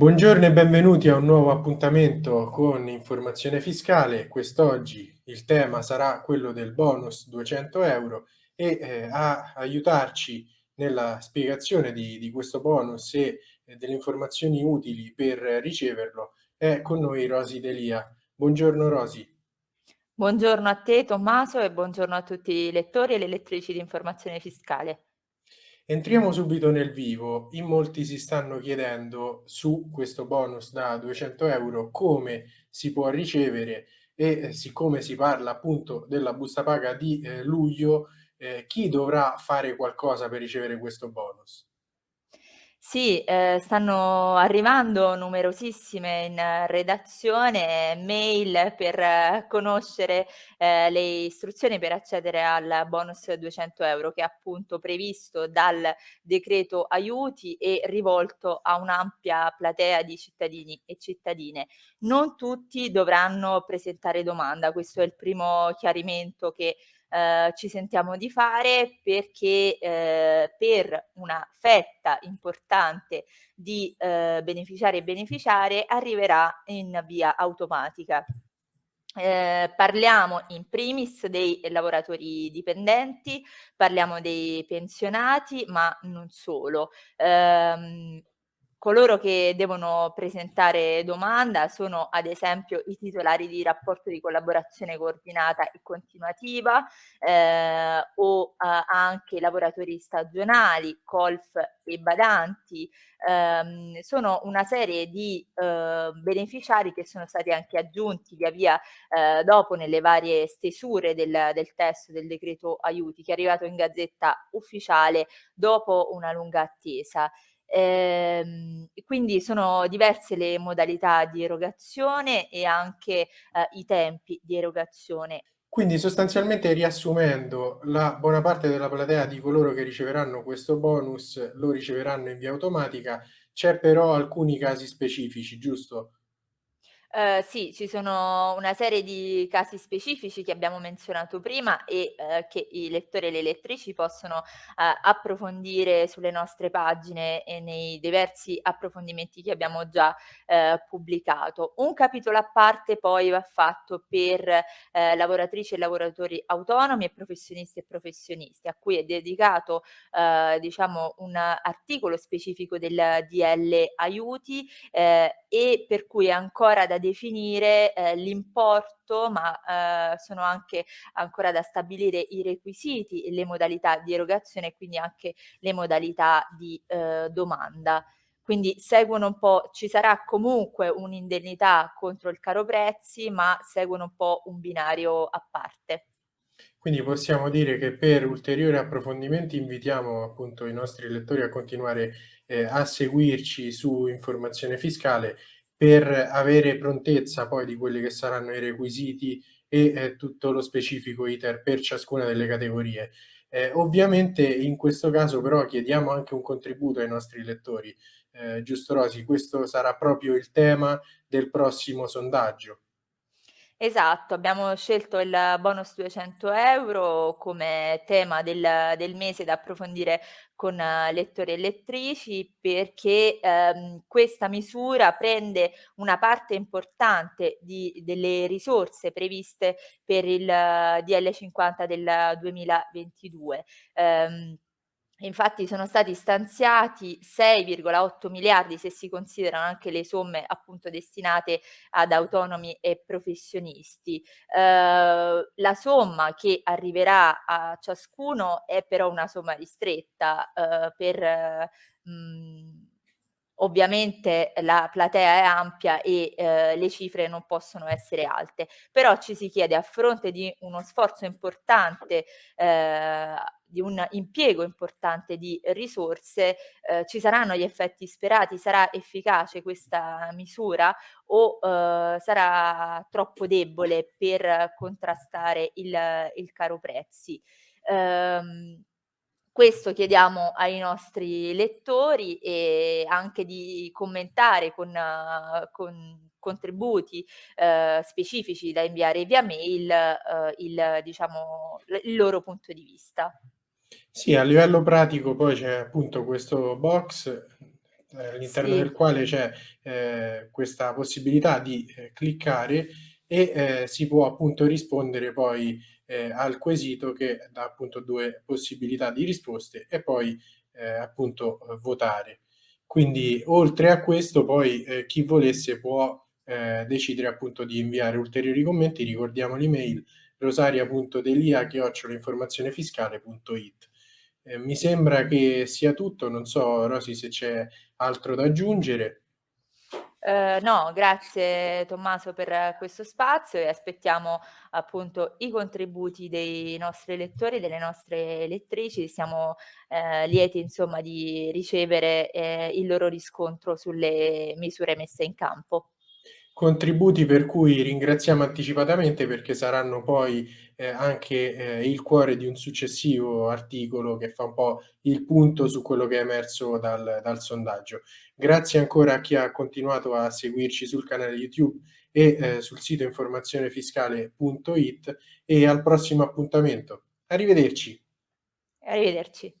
Buongiorno e benvenuti a un nuovo appuntamento con Informazione Fiscale. Quest'oggi il tema sarà quello del bonus 200 euro e eh, a aiutarci nella spiegazione di, di questo bonus e eh, delle informazioni utili per riceverlo è con noi Rosi Delia. Buongiorno Rosi. Buongiorno a te Tommaso e buongiorno a tutti i lettori e le lettrici di Informazione Fiscale. Entriamo subito nel vivo. In molti si stanno chiedendo su questo bonus da 200 euro come si può ricevere e eh, siccome si parla appunto della busta paga di eh, luglio, eh, chi dovrà fare qualcosa per ricevere questo bonus? Sì, ehm, stanno arrivando numerosissime in redazione mail per eh, conoscere, ehm, le istruzioni per accedere al bonus 200 euro che è appunto previsto dal decreto aiuti e rivolto a un'ampia platea di cittadini e cittadine. Non tutti dovranno presentare domanda, questo è il primo chiarimento che eh, ci sentiamo di fare perché eh, per una fetta importante di eh, beneficiari e beneficiarie arriverà in via automatica. Eh, parliamo in primis dei lavoratori dipendenti, parliamo dei pensionati, ma non solo. Eh, Coloro che devono presentare domanda sono ad esempio i titolari di rapporto di collaborazione coordinata e continuativa eh, o eh, anche lavoratori stagionali, colf e badanti. Eh, sono una serie di eh, beneficiari che sono stati anche aggiunti via via eh, dopo nelle varie stesure del, del testo del decreto aiuti che è arrivato in gazzetta ufficiale dopo una lunga attesa. Ehm, quindi sono diverse le modalità di erogazione e anche eh, i tempi di erogazione. Quindi sostanzialmente riassumendo, la buona parte della platea di coloro che riceveranno questo bonus lo riceveranno in via automatica, c'è però alcuni casi specifici, giusto? Ehm, sì, ci sono una serie di casi specifici che abbiamo menzionato prima e, ehm, che i lettori e le lettrici possono, uhm, approfondire sulle nostre pagine e nei diversi approfondimenti che abbiamo già, pubblicato. Un capitolo a parte poi va fatto per, lavoratrici e lavoratori autonomi e professionisti e professionisti, a cui è dedicato, diciamo un articolo specifico del DL aiuti, e per cui è ancora da definire eh, l'importo, ma eh, sono anche ancora da stabilire i requisiti e le modalità di erogazione e quindi anche le modalità di eh, domanda. Quindi seguono un po', ci sarà comunque un'indennità contro il caro prezzi, ma seguono un po' un binario a parte. Quindi possiamo dire che per ulteriori approfondimenti invitiamo appunto i nostri lettori a continuare eh, a seguirci su informazione fiscale per avere prontezza poi di quelli che saranno i requisiti e eh, tutto lo specifico iter per ciascuna delle categorie. Eh, ovviamente in questo caso però chiediamo anche un contributo ai nostri lettori. Eh, giusto Rosi, questo sarà proprio il tema del prossimo sondaggio. Esatto, abbiamo scelto il bonus 200 euro come tema del, del mese da approfondire con uh, lettori e lettrici perché ehm, questa misura prende una parte importante di, delle risorse previste per il uh, DL 50 del 2022. Um, Infatti sono stati stanziati 6,8 miliardi se si considerano anche le somme appunto destinate ad autonomi e professionisti. Eh, la somma che arriverà a ciascuno è però una somma ristretta eh, per mh, Ovviamente la platea è ampia e eh, le cifre non possono essere alte, però ci si chiede a fronte di uno sforzo importante, eh, di un impiego importante di risorse, eh, ci saranno gli effetti sperati? Sarà efficace questa misura o eh, sarà troppo debole per contrastare il, il caro prezzi? Um, questo chiediamo ai nostri lettori e anche di commentare con, con contributi eh, specifici da inviare via mail eh, il, diciamo, il loro punto di vista. Sì, a livello pratico poi c'è appunto questo box ehm, all'interno del Sì. quale c'è, ehm, questa possibilità di, ehm, cliccare e, ehm, si può appunto rispondere poi, ehm, al quesito che dà appunto 2 possibilità di risposte e poi, appunto, votare. Quindi oltre a questo poi, chi volesse può, decidere appunto di inviare ulteriori commenti. Ricordiamo l'email rosaria.delia@informazionefiscale.it. Ehm, mi sembra che sia tutto, non so Rosy se c'è altro da aggiungere. Uhm, no, grazie Tommaso per questo spazio e aspettiamo appunto i contributi dei nostri lettori e delle nostre lettrici. Siamo, ehm, lieti insomma di ricevere, ehm, il loro riscontro sulle misure messe in campo. Contributi per cui ringraziamo anticipatamente perché saranno poi, ehm, anche, ehm, il cuore di un successivo articolo che fa un po' il punto su quello che è emerso dal dal sondaggio. Grazie ancora a chi ha continuato a seguirci sul canale YouTube e, ehm, sul sito informazionefiscale.it e al prossimo appuntamento. Arrivederci. Arrivederci.